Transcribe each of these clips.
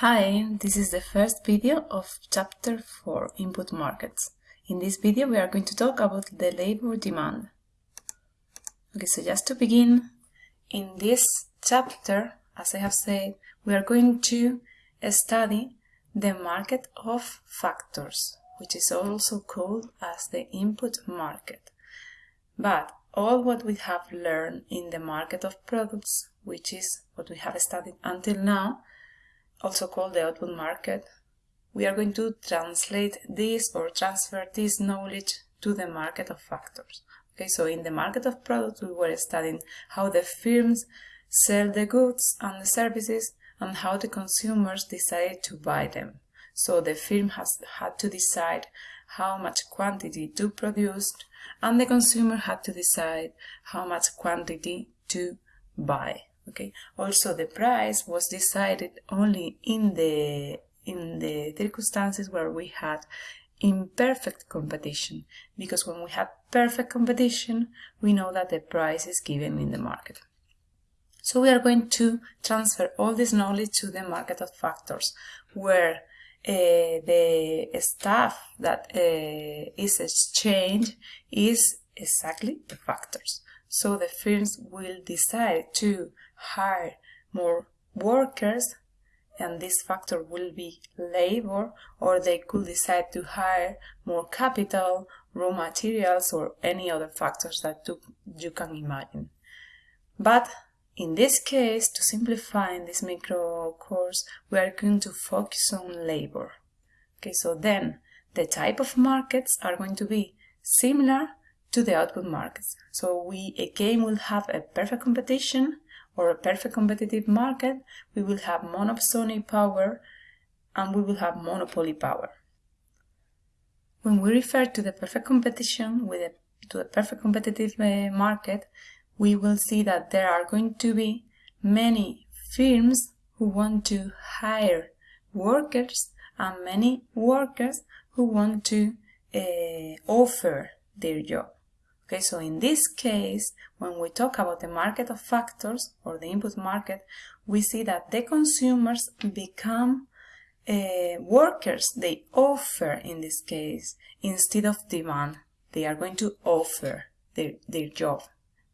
Hi, this is the first video of chapter 4 Input Markets. In this video we are going to talk about the labor demand. Okay, so just to begin, in this chapter, as I have said, we are going to study the market of factors, which is also called as the input market. But all what we have learned in the market of products, which is what we have studied until now, also called the output market, we are going to translate this or transfer this knowledge to the market of factors. Okay, so in the market of products, we were studying how the firms sell the goods and the services and how the consumers decided to buy them. So the firm has had to decide how much quantity to produce and the consumer had to decide how much quantity to buy okay. Also the price was decided only in the in the circumstances where we had imperfect competition because when we have perfect competition we know that the price is given in the market. So we are going to transfer all this knowledge to the market of factors where uh, the stuff that uh, is exchanged is exactly the factors so the firms will decide to hire more workers and this factor will be labor or they could decide to hire more capital, raw materials or any other factors that you can imagine. But in this case, to simplify in this micro course, we are going to focus on labor. Okay, so then the type of markets are going to be similar to the output markets. So we again will have a perfect competition or a perfect competitive market, we will have monopsony power and we will have monopoly power. When we refer to the perfect competition with a, to a perfect competitive uh, market, we will see that there are going to be many firms who want to hire workers and many workers who want to uh, offer their job. Okay, so in this case, when we talk about the market of factors or the input market, we see that the consumers become uh, workers. They offer, in this case, instead of demand. They are going to offer their, their job,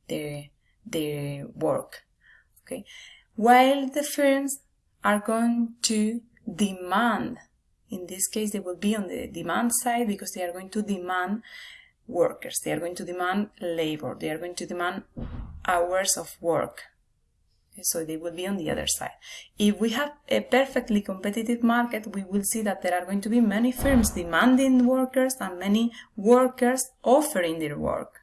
their, their work. Okay, while the firms are going to demand in this case they will be on the demand side because they are going to demand workers. They are going to demand labor. They are going to demand hours of work. So they will be on the other side. If we have a perfectly competitive market, we will see that there are going to be many firms demanding workers and many workers offering their work.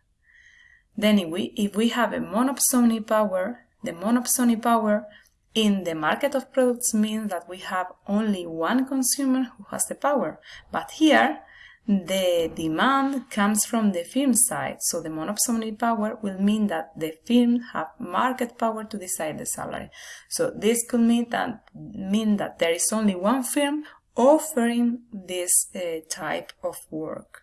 Then if we, if we have a monopsony power, the monopsony power in the market of products means that we have only one consumer who has the power. But here, the demand comes from the firm side, so the monopsony power will mean that the firm have market power to decide the salary. So this could mean that, mean that there is only one firm offering this uh, type of work.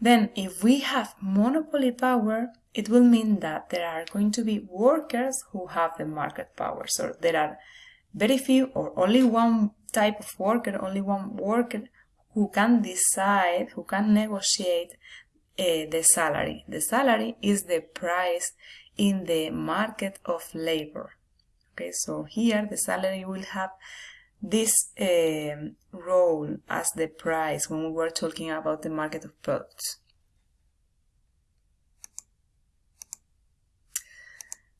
Then if we have monopoly power, it will mean that there are going to be workers who have the market power. So there are very few or only one type of worker, only one worker who can decide, who can negotiate uh, the salary. The salary is the price in the market of labor. Okay, so here the salary will have this uh, role as the price when we were talking about the market of products.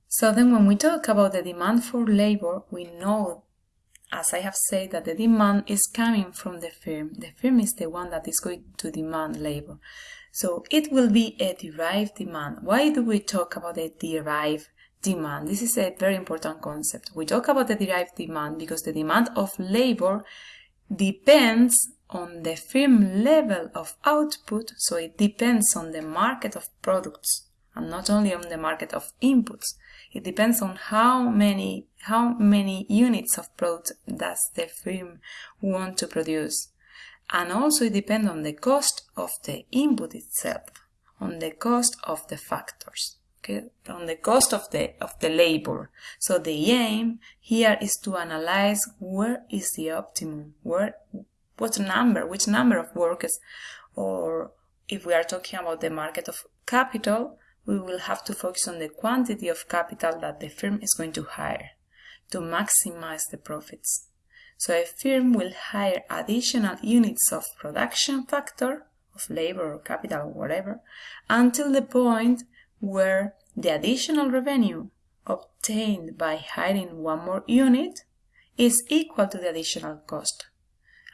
So then when we talk about the demand for labor, we know as I have said, that the demand is coming from the firm. The firm is the one that is going to demand labor. So it will be a derived demand. Why do we talk about a derived demand? This is a very important concept. We talk about the derived demand because the demand of labor depends on the firm level of output, so it depends on the market of products and not only on the market of inputs. It depends on how many how many units of product does the firm want to produce. And also it depends on the cost of the input itself, on the cost of the factors. okay, on the cost of the of the labor. So the aim here is to analyze where is the optimum, where what number, which number of workers, or if we are talking about the market of capital, we will have to focus on the quantity of capital that the firm is going to hire to maximize the profits. So a firm will hire additional units of production factor, of labor or capital or whatever, until the point where the additional revenue obtained by hiring one more unit is equal to the additional cost.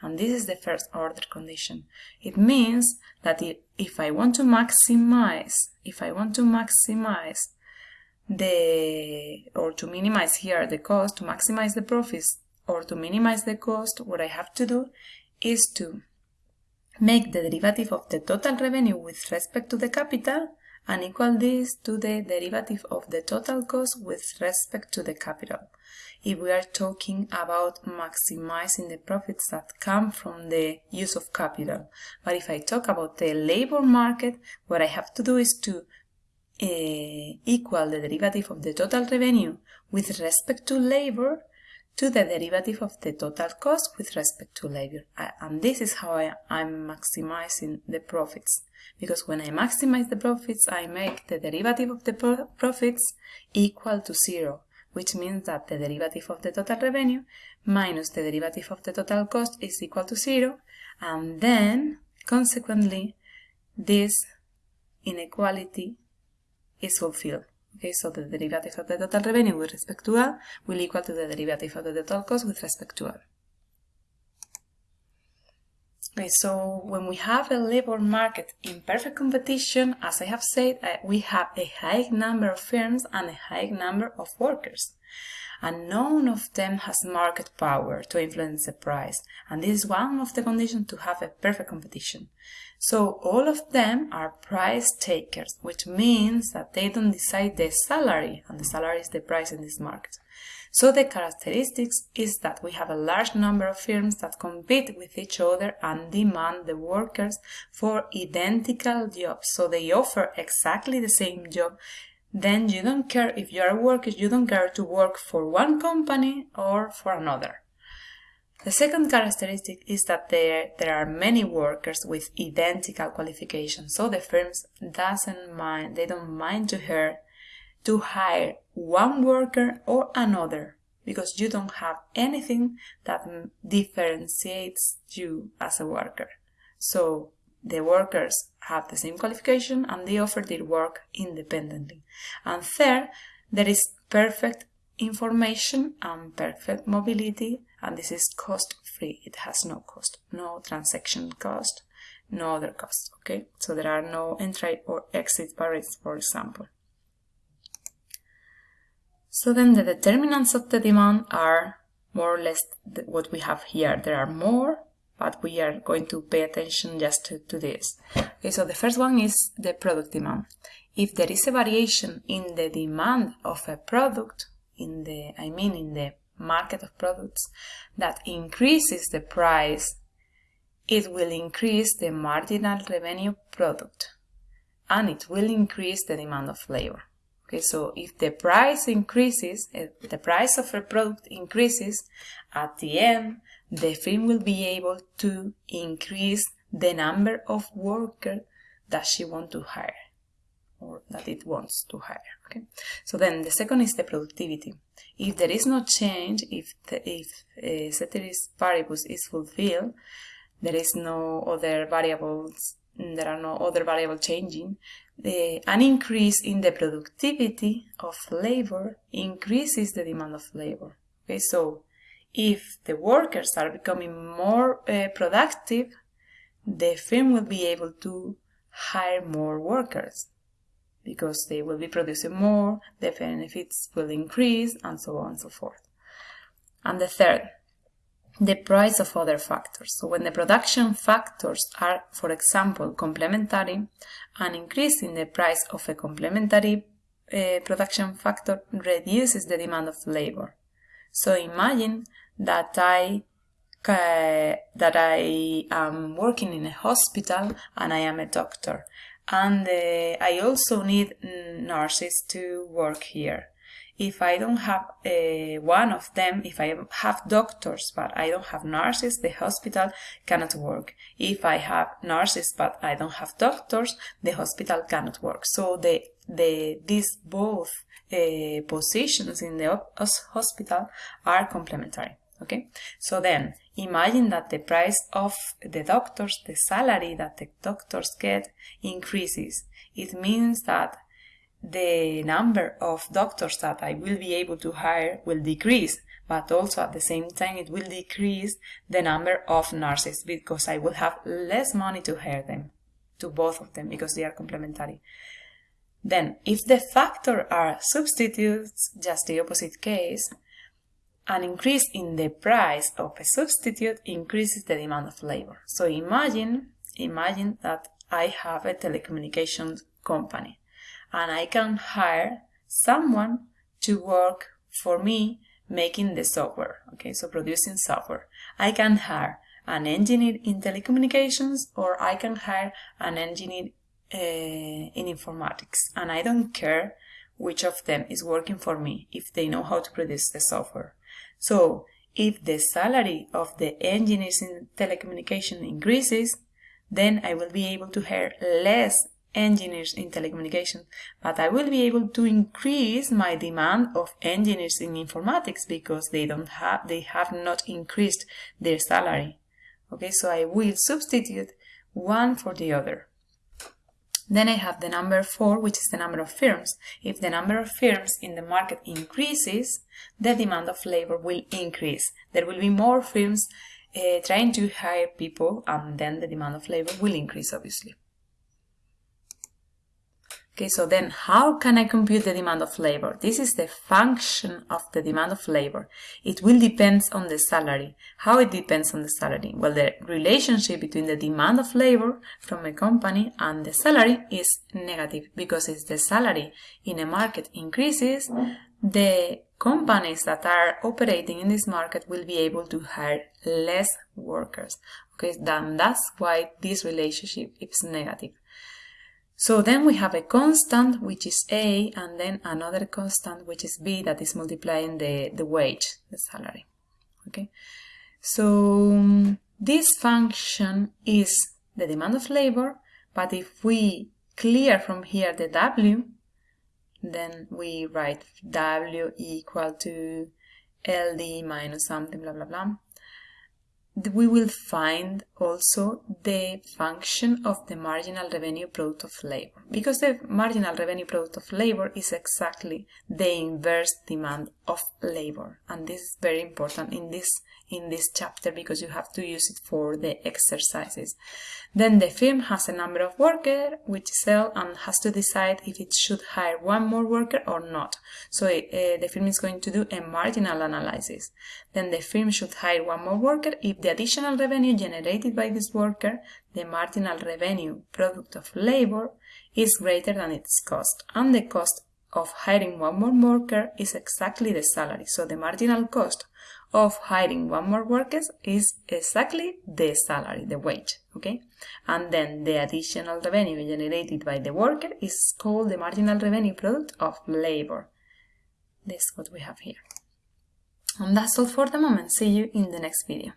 And this is the first order condition. It means that if I want to maximize, if I want to maximize the, or to minimize here the cost, to maximize the profits, or to minimize the cost, what I have to do is to make the derivative of the total revenue with respect to the capital and equal this to the derivative of the total cost with respect to the capital. If we are talking about maximizing the profits that come from the use of capital. But if I talk about the labor market, what I have to do is to uh, equal the derivative of the total revenue with respect to labor to the derivative of the total cost with respect to labor. And this is how I, am maximizing the profits. Because when I maximize the profits, I make the derivative of the pro profits equal to zero, which means that the derivative of the total revenue minus the derivative of the total cost is equal to zero. And then, consequently, this inequality is fulfilled. Okay, so the derivative of the total revenue with respect to A will equal to the derivative of the total cost with respect to A. So when we have a labor market in perfect competition, as I have said, uh, we have a high number of firms and a high number of workers. And none of them has market power to influence the price. And this is one of the conditions to have a perfect competition. So all of them are price takers, which means that they don't decide the salary, and the salary is the price in this market. So the characteristics is that we have a large number of firms that compete with each other and demand the workers for identical jobs. So they offer exactly the same job. Then you don't care if you are a worker, you don't care to work for one company or for another. The second characteristic is that there, there are many workers with identical qualifications, so the firms doesn't mind, they don't mind to her to hire one worker or another because you don't have anything that differentiates you as a worker. So the workers have the same qualification and they offer their work independently. And third, there is perfect information and perfect mobility and this is cost free it has no cost no transaction cost no other cost, okay so there are no entry or exit barriers for example so then the determinants of the demand are more or less what we have here. There are more but we are going to pay attention just to, to this. Okay so the first one is the product demand. If there is a variation in the demand of a product in the I mean in the market of products that increases the price, it will increase the marginal revenue product and it will increase the demand of labor. Okay, so if the price increases, the price of a product increases, at the end, the firm will be able to increase the number of workers that she wants to hire or that it wants to hire. Okay, so then the second is the productivity. If there is no change, if the, if uh, ceteris paribus is fulfilled, there is no other variables, there are no other variable changing, the, an increase in the productivity of labor increases the demand of labor. Okay, so if the workers are becoming more uh, productive, the firm will be able to hire more workers because they will be producing more, the benefits will increase, and so on and so forth. And the third, the price of other factors. So when the production factors are, for example, complementary, an increase in the price of a complementary uh, production factor reduces the demand of labor. So imagine that I uh, that I am working in a hospital and I am a doctor and uh, I also need nurses to work here. If I don't have uh, one of them, if I have doctors but I don't have nurses, the hospital cannot work. If I have nurses but I don't have doctors, the hospital cannot work. So the the these both uh, positions in the hospital are complementary. Okay, so then imagine that the price of the doctors, the salary that the doctors get increases. It means that the number of doctors that I will be able to hire will decrease, but also at the same time it will decrease the number of nurses because I will have less money to hire them, to both of them because they are complementary. Then, if the factor are substitutes, just the opposite case, an increase in the price of a substitute increases the demand of labor. So imagine, imagine that I have a telecommunications company and I can hire someone to work for me making the software, okay, so producing software. I can hire an engineer in telecommunications or I can hire an engineer uh, in informatics and I don't care which of them is working for me if they know how to produce the software. So if the salary of the engineers in telecommunication increases, then I will be able to hire less engineers in telecommunication, but I will be able to increase my demand of engineers in informatics because they don't have they have not increased their salary. Okay, so I will substitute one for the other. Then I have the number 4, which is the number of firms. If the number of firms in the market increases, the demand of labor will increase. There will be more firms uh, trying to hire people, and then the demand of labor will increase, obviously. Okay, so then how can I compute the demand of labor? This is the function of the demand of labor. It will depend on the salary. How it depends on the salary? Well, the relationship between the demand of labor from a company and the salary is negative because if the salary in a market increases, the companies that are operating in this market will be able to hire less workers. Okay, then that's why this relationship is negative. So then we have a constant, which is A, and then another constant, which is B, that is multiplying the, the wage, the salary. Okay. So this function is the demand of labor, but if we clear from here the W, then we write W equal to LD minus something, blah, blah, blah we will find also the function of the marginal revenue product of labor because the marginal revenue product of labor is exactly the inverse demand of labor and this is very important in this in this chapter because you have to use it for the exercises. Then the firm has a number of workers which sell and has to decide if it should hire one more worker or not. So uh, the firm is going to do a marginal analysis. Then the firm should hire one more worker if the additional revenue generated by this worker, the marginal revenue product of labor, is greater than its cost and the cost of hiring one more worker is exactly the salary. So the marginal cost of hiring one more worker is exactly the salary, the wage, okay? And then the additional revenue generated by the worker is called the marginal revenue product of labor. This is what we have here. And that's all for the moment. See you in the next video.